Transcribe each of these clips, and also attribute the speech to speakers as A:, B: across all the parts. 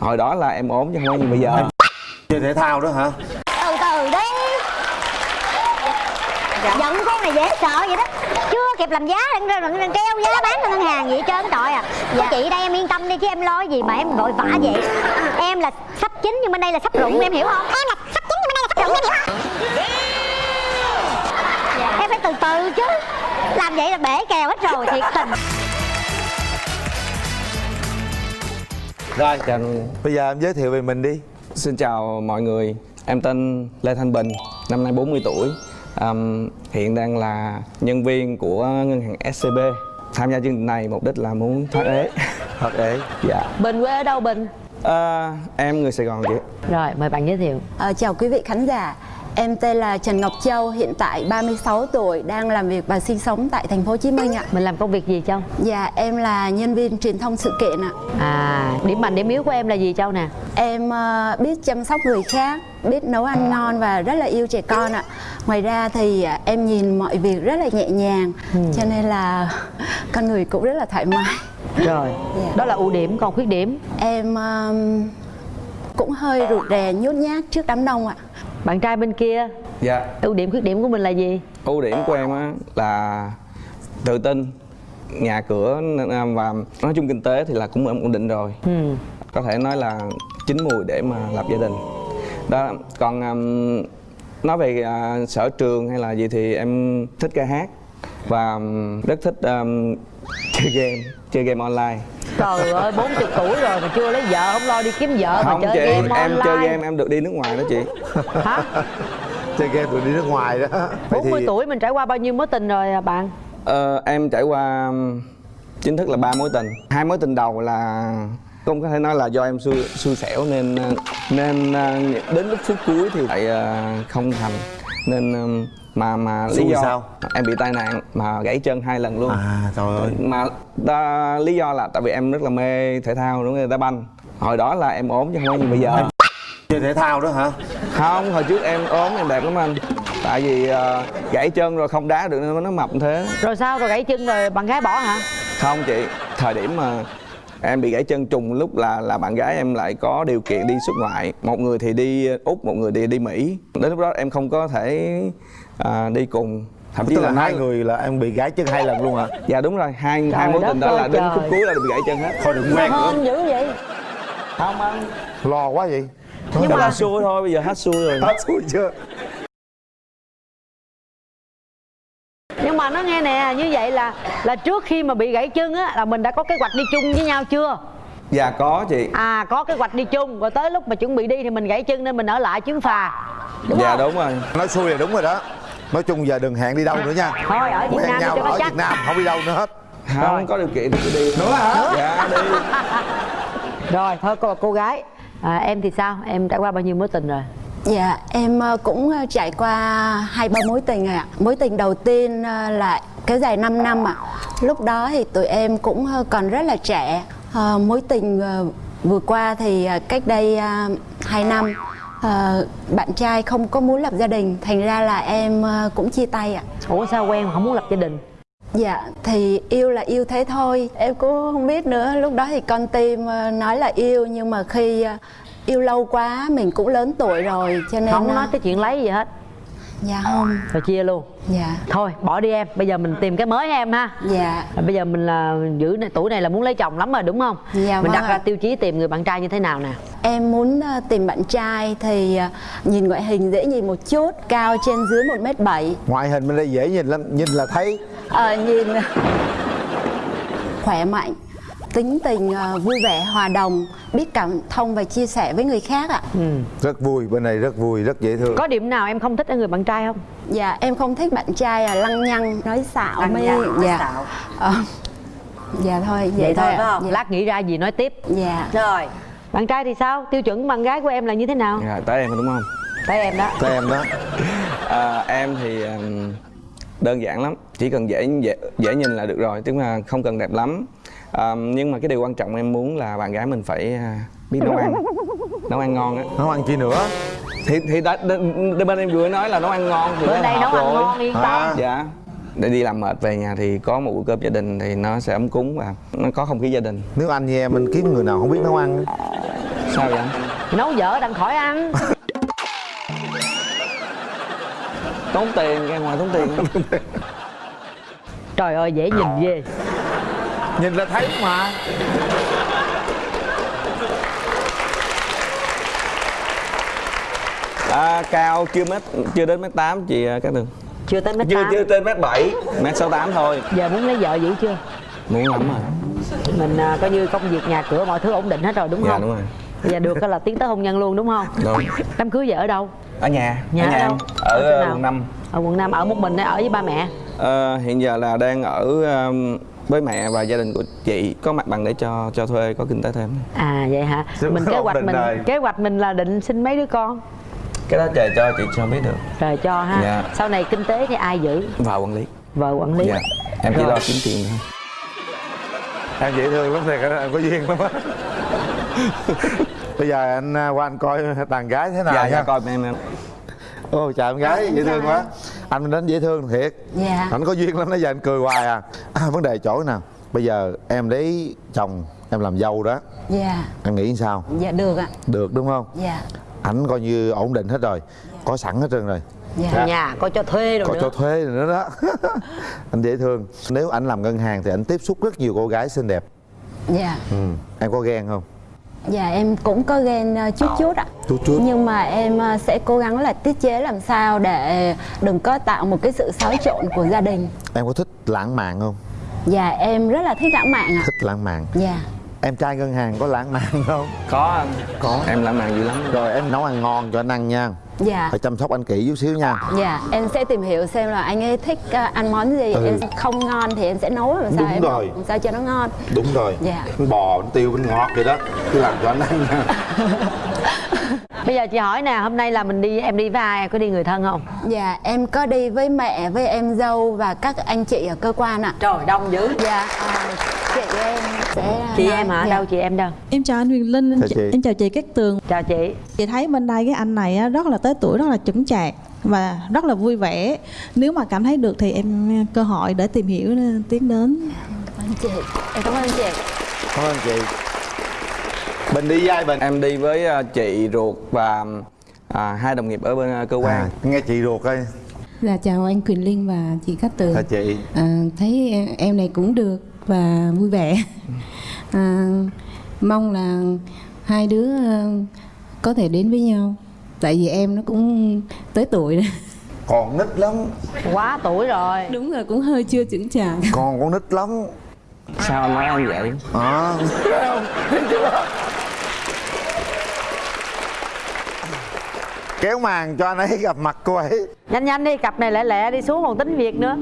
A: hồi đó là em ốm chứ không phải như bây giờ
B: chơi thể thao đó hả?
C: Từ từ đi. Giận con này dễ sợ vậy đó. Chưa kịp làm giá đang, đang, đang kêu giá bán cho ngân hàng vậy trơn trời à. Dạ. chị đây em yên tâm đi chứ em lo gì mà em vội vã vậy. Em là sắp chín nhưng bên đây là sắp rụng em hiểu không? Em là sắp chín nhưng bên đây là sắp rụng em hiểu không? Em phải từ từ chứ. Làm vậy là bể kèo hết rồi thiệt tình
B: rồi
A: Chào,
B: bây giờ em giới thiệu về mình đi.
A: Xin chào mọi người. Em tên Lê Thanh Bình năm nay 40 tuổi. Ờm, hiện đang là nhân viên của ngân hàng SCB tham gia chương trình này mục đích là muốn thoát ế.
B: Thật ế.
A: Dạ.
D: Bình quê ở đâu Bình?
A: Ờ, em người Sài Gòn chị.
D: Rồi mời bạn giới thiệu.
E: Ờ, chào quý vị khán giả. Em tên là Trần Ngọc Châu, hiện tại 36 tuổi, đang làm việc và sinh sống tại thành phố Hồ Chí Minh ạ.
D: Mình làm công việc gì Châu?
E: Dạ, em là nhân viên truyền thông sự kiện ạ.
D: À điểm mạnh điểm yếu của em là gì Châu nè?
E: Em ờ, biết chăm sóc người khác, biết nấu ăn ngon và rất là yêu trẻ con ạ. Ngoài ra thì ờ, em nhìn mọi việc rất là nhẹ nhàng, cho nên là con người cũng rất là thoải mái.
D: Rồi
E: Dạ.
D: Đó là ưu điểm còn khuyết điểm
E: Em ờm, cũng hơi rụt rè nhút nhát trước đám đông ạ.
D: Bạn trai bên kia
A: dạ
D: ưu điểm khuyết điểm của mình là gì?
A: ưu điểm của em á là tự tin nhà cửa và nói chung kinh tế thì là cũng ổn định rồi
D: Ừ.
A: có thể nói là chín mùi để mà lập gia đình đó còn um, nói về à, sở trường hay là gì thì em thích ca hát và um, rất thích um, chơi game chơi game online
D: Trời ơi 40 tuổi rồi mà chưa lấy vợ không lo đi kiếm vợ
A: không
D: mà chơi
A: chị
D: game
A: em
D: online.
A: chơi game em được đi nước ngoài đó chị.
D: Hả?
B: chơi game rồi đi nước ngoài đó. Vậy
D: 40
B: thì
D: tuổi mình trải qua bao nhiêu mối tình rồi à bạn?
A: Ờ, em trải qua chính thức là ba mối tình. Hai mối tình đầu là không có thể nói là do em xui xui xẻo nên nên đến lúc phút cuối thì lại uh, không thành nên mà mà lý do
B: sao?
A: em bị tai nạn mà gãy chân hai lần luôn.
B: À trời ơi.
A: Mà ta, lý do là tại vì em rất là mê thể thao đúng không? Đá banh. Hồi đó là em ốm chứ không phải như bây giờ.
B: Chơi thể thao đó hả?
A: Không hồi trước em ốm em đẹp lắm anh. Tại vì uh, gãy chân rồi không đá được nên nó mập thế.
D: Rồi sao? Rồi gãy chân rồi bạn gái bỏ hả?
A: không chị thời điểm mà em bị gãy chân trùng lúc là là bạn gái em lại có điều kiện đi xuất ngoại. Một người thì đi úc một người thì đi mỹ. Đến lúc đó em không có thể à, đi cùng. Thậm chí là,
B: là hai người là em bị gãy chân hai lần luôn hả?
A: Dạ đúng rồi. Hai
D: Trời
A: hai mối tình đó là đến khúc cuối là bị gãy chân hết.
B: Thôi đừng quen nữa.
D: Hên dữ vậy.
A: Không anh.
B: Lo quá vậy.
A: Nhưng mà là xui thôi bây giờ hết xui rồi.
B: Hết xui chưa
D: mà nó nghe nè như vậy là là trước khi mà bị gãy chân á là mình đã có kế hoạch đi chung với nhau chưa?
A: dạ có chị.
D: À có kế hoạch đi chung rồi tới lúc mà chuẩn bị đi thì mình gãy chân nên mình ở lại chuyến phà Đúng
A: dạ
D: không?
A: đúng rồi.
B: Nói xui là đúng rồi đó. Nói chung giờ đừng hẹn đi đâu nữa nha.
D: Thôi ở Việt
B: quen
D: Nam
B: nhau
D: cho nó
B: ở
D: chắc.
B: Việt Nam không đi đâu nữa hết.
A: Không có điều kiện thì cứ đi. Nữa hả? Dạ đi.
D: Rồi thôi cô cô gái à, Em thì sao? Em trải qua bao nhiêu mối tình rồi?
E: Dạ, em ờ, cũng ờ, trải qua hai ba mối tình rồi ạ. Mối tình đầu tiên ờ, là kéo dài 5 năm ạ. Lúc đó thì tụi em cũng còn rất là trẻ. Mối tình vừa qua thì cách đây uh, 2 năm bạn trai không có muốn lập gia đình, thành ra là em cũng chia tay ạ.
D: Ủa sao quen mà không muốn lập gia đình?
E: Dạ, thì yêu là yêu thế thôi. Em cũng không biết nữa. Lúc đó thì con tim nói là yêu nhưng mà khi yêu lâu quá mình cũng lớn tuổi rồi cho nên
D: Không
E: ờ,
D: nói tới chuyện lấy gì hết.
E: Dạ không.
D: Rồi chia luôn.
E: Dạ.
D: Thôi bỏ đi em. Bây giờ mình tìm cái mới em ha.
E: Dạ.
D: Rồi Bây giờ mình là giữ này, tuổi này là muốn lấy chồng lắm rồi đúng không?
E: Dạ,
D: mình
E: vâng
D: đặt ra tiêu chí tìm người bạn trai như thế nào nè?
E: Em muốn ờ, tìm bạn trai thì ờ, nhìn ngoại hình dễ nhìn một chút, cao trên dưới 1m7
B: ngoại hình bên đây dễ nhìn lắm nhìn là thấy.
E: Ờ, Nhìn. Khỏe mạnh, tính tình ờ, vui vẻ, hòa đồng, biết cảm thông và chia sẻ với người khác ạ
D: ừ.
B: rất vui bên này rất vui rất dễ thương
D: Có điểm nào em không thích ở người bạn trai không?
E: Dạ, em không thích bạn trai là lăng nhăng, nói xạo
D: Lăng
E: mới
D: nhăng,
E: dạ.
D: xạo.
E: Ờ, dạ thôi, vậy,
D: Vậy thôi
E: thôi
D: phải không?
E: Dạ.
D: Lát nghĩ ra gì nói tiếp
E: Dạ.
D: Rồi Bạn trai thì sao? Tiêu chuẩn bạn gái của em là như thế nào?
A: dạ tới em đúng không
D: Tới em đó
B: Tới em đó
A: À, em thì đơn giản lắm chỉ cần dễ dễ dễ nhìn là được rồi tức là không cần đẹp lắm à, nhưng mà cái điều quan trọng em muốn là bạn gái mình phải à, biết nấu ăn. Nấu ăn ngon á.
B: Nấu ăn chi nữa?
A: Thì thì đã, bên em vừa nói là nấu ăn ngon thì
D: Bên
A: nó
D: đây
A: hợp
D: nấu ăn
A: rồi.
D: ngon yên tâm.
B: À.
A: dạ. Để đi làm mệt về nhà thì có một bữa cơm gia đình thì nó sẽ ấm cúng và nó có không khí gia đình.
B: Nếu anh như em mình kiếm người nào không biết nấu ăn?
A: Sao vậy? Anh
D: nấu dở đặng khỏi ăn.
A: Tốn tiền ra ngoài tốn tiền.
D: Trời ơi dễ nhìn ghê
B: nhìn là thấy mà.
A: À, cao chưa mét chưa đến mét tám chị à, Cát Tường.
D: Chưa tới mét
A: chưa
D: tám.
A: chưa trên mét bảy. Mét sáu tám thôi.
D: Giờ muốn lấy vợ dữ chưa?
A: Muốn lắm rồi.
D: Mình à, coi như công việc nhà cửa mọi thứ ổn định hết rồi đúng
A: dạ
D: không?
A: đúng rồi.
D: Giờ được là tiến tới hôn nhân luôn đúng không?
A: Đúng.
D: Đám cưới vợ ở đâu?
A: Ở nhà
D: Nhà
A: ở
D: ở
A: nhà
D: đâu?
A: em
D: Ở
A: ở
D: nào?
A: quận năm.
D: Ở quận năm ở một mình hay ở với ba mẹ?
A: Ờ, hiện giờ là đang ở um, với mẹ và gia đình của chị có mặt bằng để cho cho thuê có kinh tế thêm
D: à vậy hả?
B: Đúng
D: mình kế hoạch mình
B: rồi.
D: kế hoạch mình là định sinh mấy đứa con?
A: Cái đó trời cho chị cho biết được.
D: Rồi cho ha.
A: Dạ.
D: sau này kinh tế thì ai giữ?
A: Vào quản lý.
D: Vợ quản lý.
A: Dạ. Em chỉ
D: Rồi.
A: lo kiếm tiền thôi.
B: Em dễ thương lắm thiệt em có duyên lắm á. Bây giờ anh à, qua anh coi đàn gái thế nào
A: dạ
B: nha.
A: dạ coi em em.
B: Ôi chào em gái dễ thương quá anh đến dễ thương thiệt.
E: Dạ.
B: anh có duyên lắm nãy giờ anh cười hoài à. à vấn đề chỗ nào? Bây giờ em lấy chồng em làm dâu đó.
E: Dạ.
B: Em nghĩ sao?
E: Dạ được ạ.
B: Được đúng không?
E: Dạ.
B: Ảnh coi như ổn định hết rồi. Có sẵn hết trơn rồi.
E: Dạ.
D: Nhà coi cho thuê rồi
B: có
D: nữa.
B: cho thuê rồi nữa đó. Anh dễ thương. Nếu anh làm ngân hàng thì anh tiếp xúc rất nhiều cô gái xinh đẹp.
E: Dạ.
B: Ừ. em có ghen không
E: dạ em cũng có ghen ờ, chút chút ạ.
B: Chút chút.
E: nhưng mà em ờ, sẽ cố gắng là tiết chế làm sao để đừng có tạo một cái sự xáo trộn của gia đình.
B: Em có thích lãng mạn không?
E: Dạ em rất là thích lãng mạn ạ.
B: Thích lãng mạn.
E: Dạ.
B: Em trai ngân hàng có lãng mạn không?
A: Có. Anh có. Em lãng mạn dữ lắm.
B: Rồi em nấu ăn ngon cho anh ăn nha
E: dạ.
B: Phải chăm sóc anh kỹ chút xíu nha.
E: Dạ em sẽ tìm hiểu xem là anh ấy thích ờ, ăn món gì.
B: Ừ.
E: em không ngon thì em sẽ nấu làm sao
B: Đúng
E: em
B: rồi.
E: làm sao cho nó ngon.
B: Đúng rồi.
E: Dạ.
B: bánh bò bánh tiêu bánh ngọt vậy đó. Cứ làm cho anh ăn nha.
D: Bây giờ chị hỏi nè hôm nay là mình đi em đi với ai? Em có đi người thân không?
E: Dạ em có đi với mẹ với em dâu và các anh chị ở cơ quan ạ.
D: Trời đông dữ.
E: Dạ ờ, chị em sẽ
D: chị
E: nói-
D: em hả?
E: dạ.
D: đâu chị em đâu?
F: Em chào anh Huyền Linh, em,
B: Chào
F: ch-
B: chị.
F: em chào chị Cát Tường.
D: Chào chị.
F: Chị thấy bên đây cái anh này á, rất là tới tuổi, rất là chững chạc và rất là vui vẻ. Nếu mà cảm thấy được thì em cơ hội để tìm hiểu ờ, tiến đến.
E: Cảm ơn chị. Em cảm ơn chị.
B: Cảm ơn chị. Bình đi với ai bình?
A: Em đi với à, chị ruột và à, hai đồng nghiệp ở bên à, cơ quan.
B: À, nghe chị ruột ơi
G: Dạ chào anh Quỳnh Linh và chị Cát Tường.
B: Là chị?
G: À, Thấy em này cũng được và vui vẻ. À, Mong là hai đứa ờ, có thể đến với nhau. Tại vì em nó cũng tới tuổi rồi.
B: Còn nít lắm.
D: Quá tuổi rồi.
G: Đúng rồi cũng hơi chưa trưởng chạc.
B: Còn con nít lắm.
A: Sao anh nói em vậy?
B: À, kéo màn cho anh ấy gặp mặt cô ấy.
D: Nhanh nhanh đi cặp này lẹ lẹ đi xuống còn tính việc nữa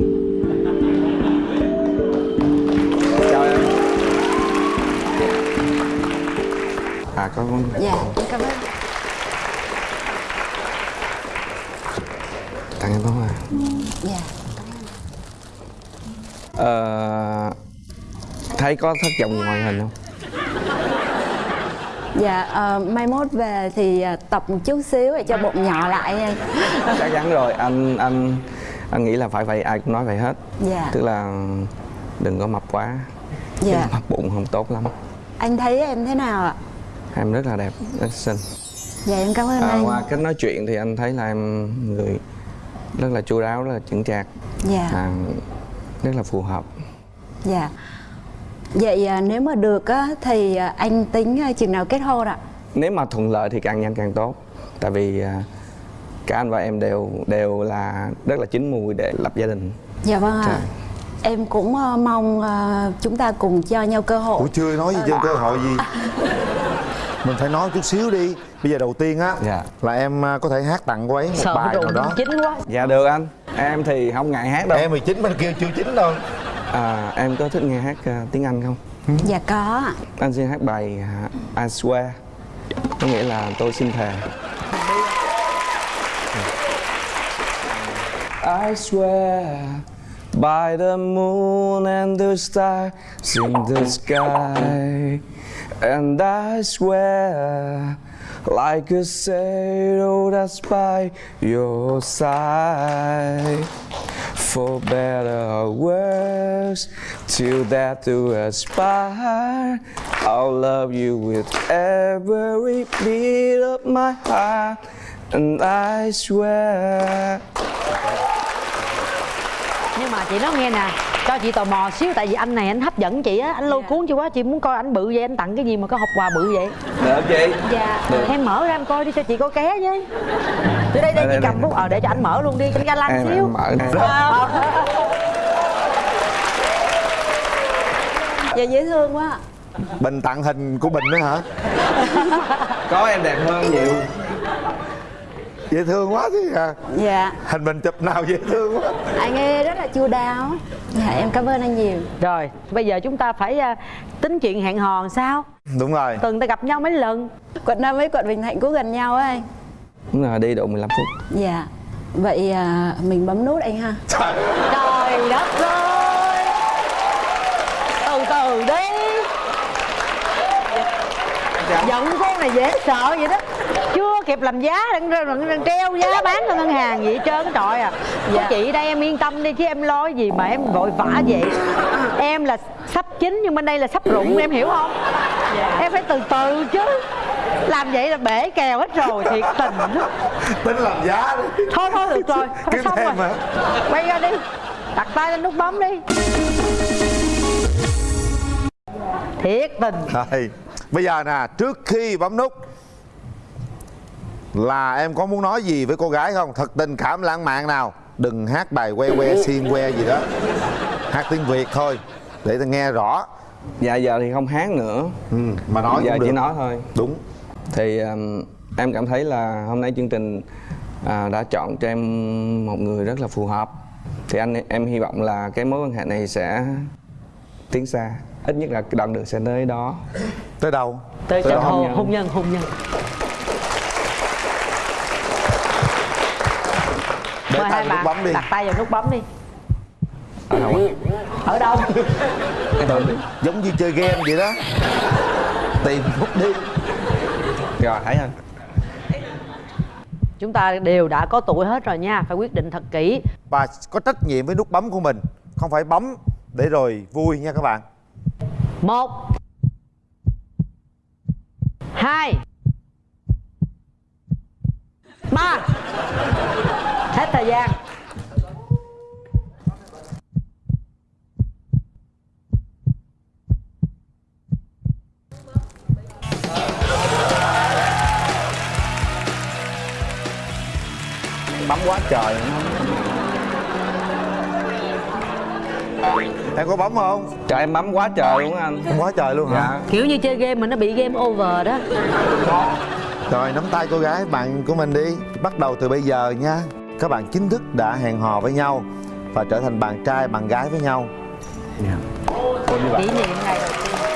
A: à có con
E: dạ cảm ơn.
A: Tặng em có à?
E: Dạ.
A: Ờ, thấy có thất vọng ngoại hình không?
E: Dạ ờ, mai mốt về thì ờ, tập một chút xíu để cho bụng nhỏ lại. Nha
A: chắc chắn rồi anh anh anh nghĩ là phải vậy ai cũng nói vậy hết.
E: Dạ.
A: tức là đừng có mập quá.
E: Dạ.
A: mập bụng không tốt lắm.
E: Anh thấy em thế nào ạ
A: em rất là đẹp rất xinh.
E: Dạ em cảm ơn
A: à,
E: anh
A: qua cách nói chuyện thì anh thấy là em người rất là chu đáo rất là chững chạc.
E: Dạ.
A: À, rất là phù hợp.
E: Dạ. Vậy à, nếu mà được á thì à, anh tính à, chừng nào kết hôn ạ?
A: Nếu mà thuận lợi thì càng nhanh càng tốt. Tại vì cả anh và em đều đều là rất là chín mùi để lập gia đình.
E: Dạ vâng ạ.
A: Trời.
E: em cũng mong chúng ta cùng cho nhau cơ hội.
B: Ủa chưa nói gì chưa cơ hội gì mình phải nói chút xíu đi. Bây giờ đầu tiên á
A: Dạ.
B: là em à, có thể hát tặng cô ấy một
D: sợ
B: bài nào đó.
D: chín quá.
A: Dạ được anh. Em thì không ngại hát đâu.
B: Em 19 bên kia chưa chín đâu.
A: À, em có thích nghe hát à, tiếng anh không?
E: Dạ có.
A: Anh xin hát bài à, I swear. Có nghĩa là tôi xin thề. I swear by the moon and the stars in the sky and I swear like a shadow that's by your side For better or worse, till death do us part. I'll love you with every beat of my heart, and I swear.
D: nhưng mà chị nói nghe nè cho chị tò mò xíu tại vì anh này anh hấp dẫn chị á anh lôi cuốn chị quá chị muốn coi anh bự vậy anh tặng cái gì mà có hộp quà bự vậy?
A: Được chị?
D: dạ.
A: Được.
D: em mở ra em coi đi cho chị có ké với từ đây đây
A: Đây,
D: chị cầm bút ờ để cho anh mở luôn đi cho anh ga lăng xíu.
A: em mở.
D: Ờ.
E: dạ dễ thương quá.
B: Bình tặng hình của bình nữa hả?
A: Có em đẹp hơn nhiều.
B: dễ thương quá chứ à
E: dạ.
B: Hình mình chụp nào dễ thương quá.
E: Anh ấy rất là chu đáo dạ em cảm ơn anh nhiều.
D: Rồi bây giờ chúng ta phải à, tính chuyện hẹn hò làm sao?
B: Đúng rồi.
D: Tuần ta gặp nhau mấy lần?
E: Quận năm với quận bình thạnh cũng gần nhau á anh.
A: Đúng là đi độ 15 phút.
E: dạ vậy à, mình bấm nút anh ha.
B: Trời,
D: trời đất ơi! Từ từ đi. Giận con này dễ sợ vậy đó chưa kịp làm giá đang, đang, đang treo giá bán cho ngân hàng vậy trơn cái trọi à dạ. chị đây em yên tâm đi chứ em lo cái gì mà em vội vã vậy em là sắp chín nhưng bên đây là sắp rụng em hiểu không? Em phải từ từ chứ. Làm vậy là bể kèo hết rồi thiệt tình
B: tính làm giá đi.
D: Thôi thôi được rồi. Thôi
B: Kiếm
D: xong
B: thêm
D: rồi.
B: hả?
D: quay ra đi. Đặt tay lên nút bấm đi. Thiệt tình.
B: Rồi, bây giờ nè, trước khi bấm nút Là em có muốn nói gì với cô gái không? Thật tình cảm lãng mạn nào Đừng hát bài que que xiên que gì đó Hát tiếng Việt thôi Để ta nghe rõ
A: Dạ giờ thì không hát nữa.
B: ừ, Mà nói
A: giờ
B: cũng
A: chỉ
B: được
A: nói thôi.
B: Đúng
A: Thì um, em cảm thấy là hôm nay chương trình à, đã chọn cho em một người rất là phù hợp. Thì anh em hy vọng là cái mối quan hệ này sẽ tiến xa. Ít nhất là đoạn đường sẽ tới đó.
B: Tới đâu?
D: tới
A: Tới nhân.
D: hôn nhân hôn nhân
B: Để
D: Mời
B: tay
D: hai
B: nút bấm đi.
D: đặt tay vào nút bấm đi.
A: Ở đâu
D: ở đâu?
B: Giống như chơi game vậy đó. Tìm nút đi.
A: Rồi thấy không?
D: chúng ta đều đã có tuổi hết rồi nha phải quyết định thật kỹ.
B: Và có trách nhiệm với nút bấm của mình. Không phải bấm để rồi vui nha các bạn.
D: Một. Hai. Ba hết thời gian
A: Bấm quá trời.
B: Em có bấm không?
A: Trời em bấm quá trời luôn á anh.
B: Không quá trời luôn hả?
A: Dạ.
D: kiểu như chơi game mà nó bị game over đó
B: Rồi nắm tay cô gái bạn của mình đi Bắt đầu từ bây giờ nha Các bạn chính thức đã hẹn hò với nhau Và trở thành bạn trai bạn gái với nhau.
D: Kỷ niệm ngày đầu tiên